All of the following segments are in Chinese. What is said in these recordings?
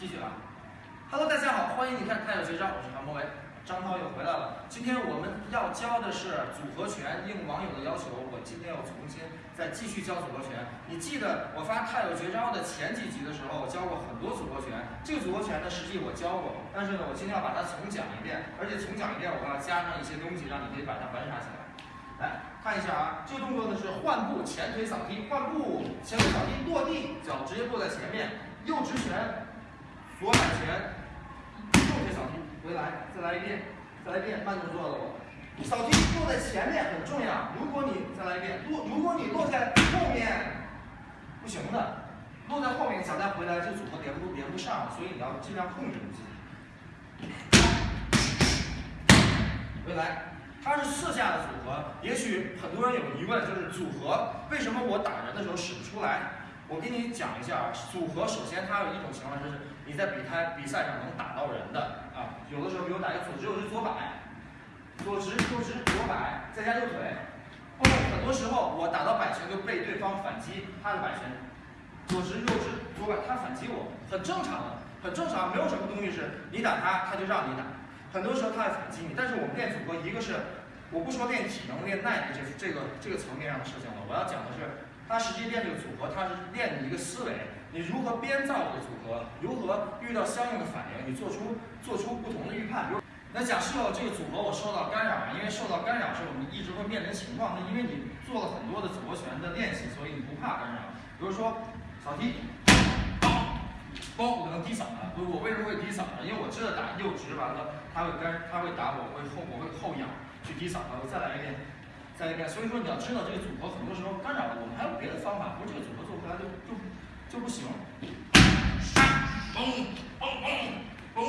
继续啊！Hello，大家好，欢迎你看《太有绝招》，我是韩博伟，张涛又回来了。今天我们要教的是组合拳，应网友的要求，我今天要重新再继续教组合拳。你记得我发《太有绝招》的前几集的时候，我教过很多组合拳。这个组合拳呢，实际我教过，但是呢，我今天要把它重讲一遍，而且重讲一遍，我要加上一些东西，让你可以把它玩耍起来。来看一下啊，这个动作呢是换步前腿扫踢，换步前腿扫踢落地，脚直接落在前面，右直拳，左摆拳，右腿扫踢，回来，再来一遍，再来一遍，慢动作的我。扫踢落在前面很重要，如果你再来一遍，落如果你落在后面不行的，落在后面想再回来，这组合连不连不上，所以你要尽量控制你自己。回来。它是四下的组合，也许很多人有疑问，就是组合为什么我打人的时候使不出来？我给你讲一下啊，组合首先它有一种情况就是你在比赛比赛上能打到人的啊，有的时候比如打一个左直右直左摆，左直右直左摆，再加右腿，后面很多时候我打到摆拳就被对方反击他的摆拳，左直右直左摆，他反击我，很正常的，很正常，没有什么东西是你打他他就让你打。很多时候他会反击你，但是我们练组合，一个是我不说练体能、练耐力这这个这个层面上的事情了，我要讲的是，他实际练这个组合，他是练你一个思维，你如何编造这个组合，如何遇到相应的反应，你做出做出不同的预判。比如，那假设这个组合我受到干扰了，因为受到干扰是我们一直会面临情况，那因为你做了很多的组合拳的练习，所以你不怕干扰。比如说扫踢。包我可能低扫了，我为什么会低扫呢？因为我知道打右直完了，他会干，他会打我，会后我会后仰去低扫他。我再来一遍，再一遍。所以说你要知道这个组合很多时候干扰了我们，还有别的方法，不是这个组合做不出来就就就不行。嘣嘣嘣嘣，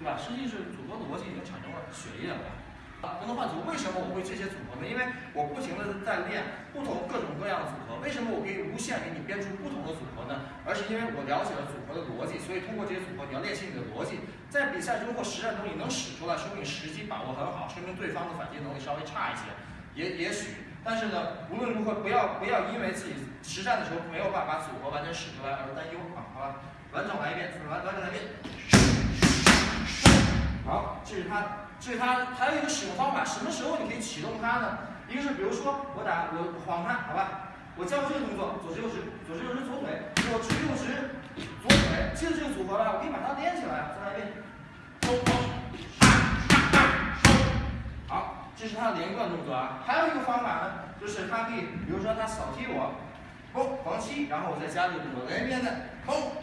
对吧？实际是组合的逻辑已经产生了血液了。不能换组，为什么我会这些组合呢？因为我不停的在练不同各种各样的组合。为什么我可以无限给你编出不同的组合呢？而是因为我了解了组合的逻辑，所以通过这些组合，你要练习你的逻辑，在比赛中或实战中你能使出来，说明时机把握很好，说明对方的反击能力稍微差一些，也也许。但是呢，无论如何，不要不要因为自己实战的时候没有办法把组合完全使出来而担忧啊，好吧？完整来一遍，完完整来一遍。好，这是它。这是它还有一个使用方法，什么时候你可以启动它呢？一个是比如说我打我晃它，好吧？我教这个动作，左直右直，左直右直左腿，左直右直左腿，记得这个组合了，我可以把它连起来，再来一遍。好，这是它的连贯动作啊。还有一个方法呢，就是它可以，比如说它扫踢我，嘣，防踢，然后我再加这个动作，来一遍的，嘣，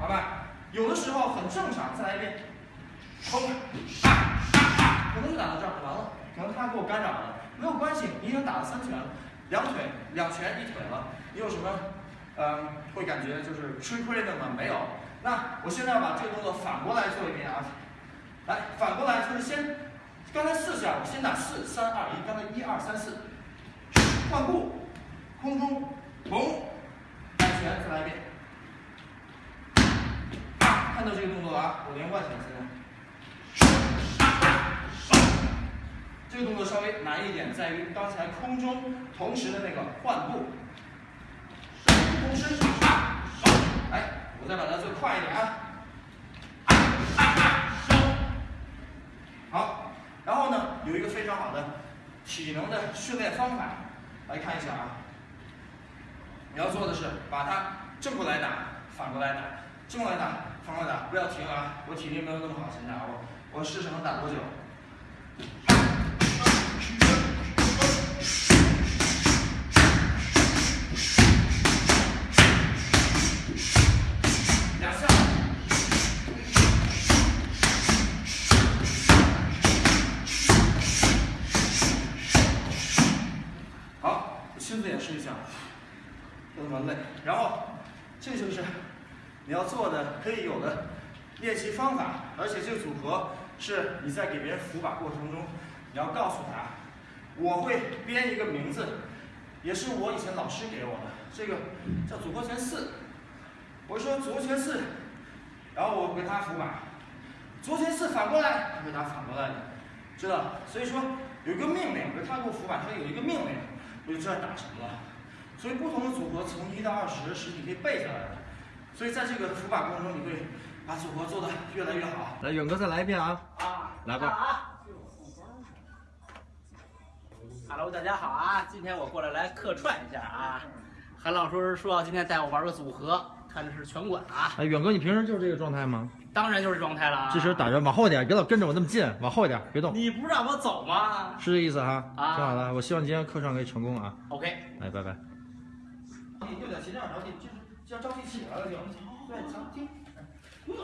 好吧？有的时候很正常，再来一遍。冲，可能就打到这儿完了，可能他给我干扰了，没有关系，你已经打了三拳了，两腿两拳一腿了，你有什么，嗯，会感觉就是吃亏的吗？没有。那我现在要把这个动作反过来做一遍啊，来，反过来就是先，刚才四下，我先打四三二一，刚才一二三四，换步，空中，嘣，摆拳，再来一遍，看到这个动作了啊，我连贯起来。这个动作稍微难一点，在于刚才空中同时的那个换步，同时哎，我再把它做快一点啊，然后呢，有一个非常好的体能的训练方法，来看一下啊，你要做的是把它正过来打，反过来打，正过来打，反过来打，不要停啊，我体力没有那么好，现在我我试试能打多久。亲自演示一下，不那么累，然后这就是你要做的可以有的练习方法，而且这个组合是你在给别人扶把过程中，你要告诉他，我会编一个名字，也是我以前老师给我的，这个叫组合拳四。我说组合拳四，然后我给他扶把，组合拳四反过来，他会打反过来的，知道？所以说有一个命令，他给我扶把，他有一个命令，我就知道打什么了。所以不同的组合从一到二十是你可以背下来的，所以在这个除法过程中，你会把组合做得越来越好。来，远哥再来一遍啊！啊，来吧啊。Hello，大家好啊！今天我过来来客串一下啊。韩老师说要今天带我玩个组合，看的是拳馆啊，哎，远哥，你平时就是这个状态吗？当然就是状态了啊。这时打着，往后点，别老跟着我那么近，往后一点，别动，你不让我走吗是这意思哈？啊挺好的，我希望今天课上可以成功啊！？OK，哎，拜拜。你右脚斜这样着急，就是这样着急起来了就，对，强听。对，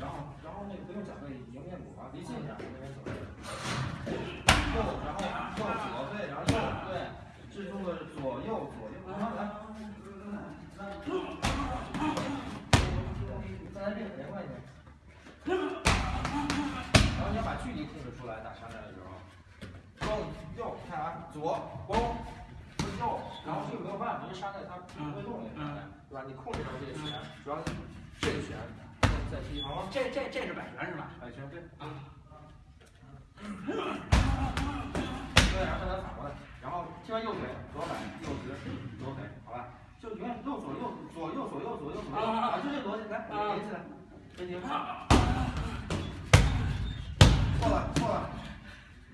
然后然后那个不用讲那迎面鼓啊，离近一点，那边走。打沙袋的时候。攻右，看啊，左攻右，然后这个没有办法，因为沙袋它不会动那个山寨，对吧？你控制住这个拳，主要这个拳再再踢，好吗？这这这是摆拳是吧？摆拳对啊。对，然后再反过来，然后踢完右腿，左摆右直，左腿，好吧？就永远右左右左右左右左右左右，啊，就这逻辑，来连起来，连起来。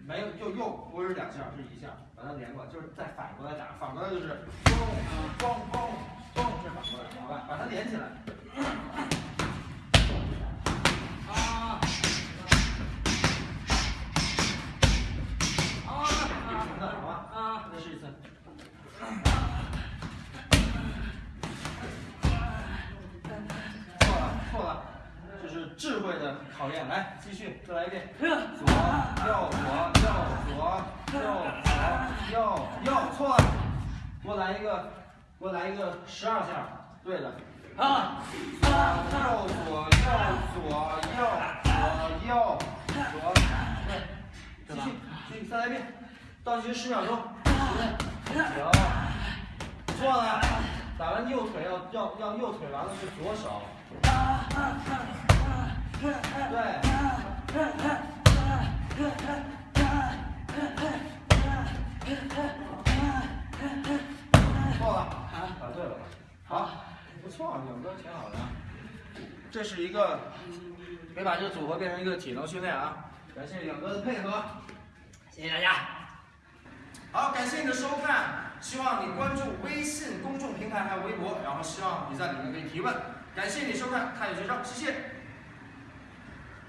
没有又又不是两下，是一下，把它连过来，就是再反过来打，反过来就是嘣嘣嘣嘣，是反过来，好吧？把它连起来。左右左右左右左右右，错了，给我来一个，给我来一个十二下，对的。啊左右左右左右左右左，对，继续继续再来一遍，倒计时十秒钟，十九，错了，打完右腿要要要右腿完了是左手，对，错了，答对了，好，不错，两哥挺好的。这是一个，可以把这个组合变成一个体能训练啊！感谢两哥的配合。谢谢大家。好，感谢你的收看，希望你关注微信公众平台还有微博，然后希望你在里面可以提问。感谢你收看《探野学生》，谢谢。